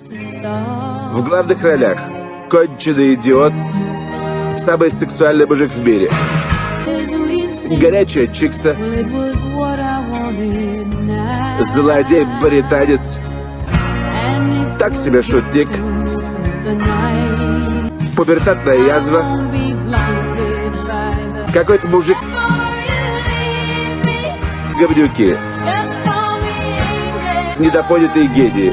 В главных ролях конченый идиот, самый сексуальный мужик в мире, горячая чикса, злодей-британец, так себе шутник, пубертатная язва, какой-то мужик, говнюки, недопонятые гении.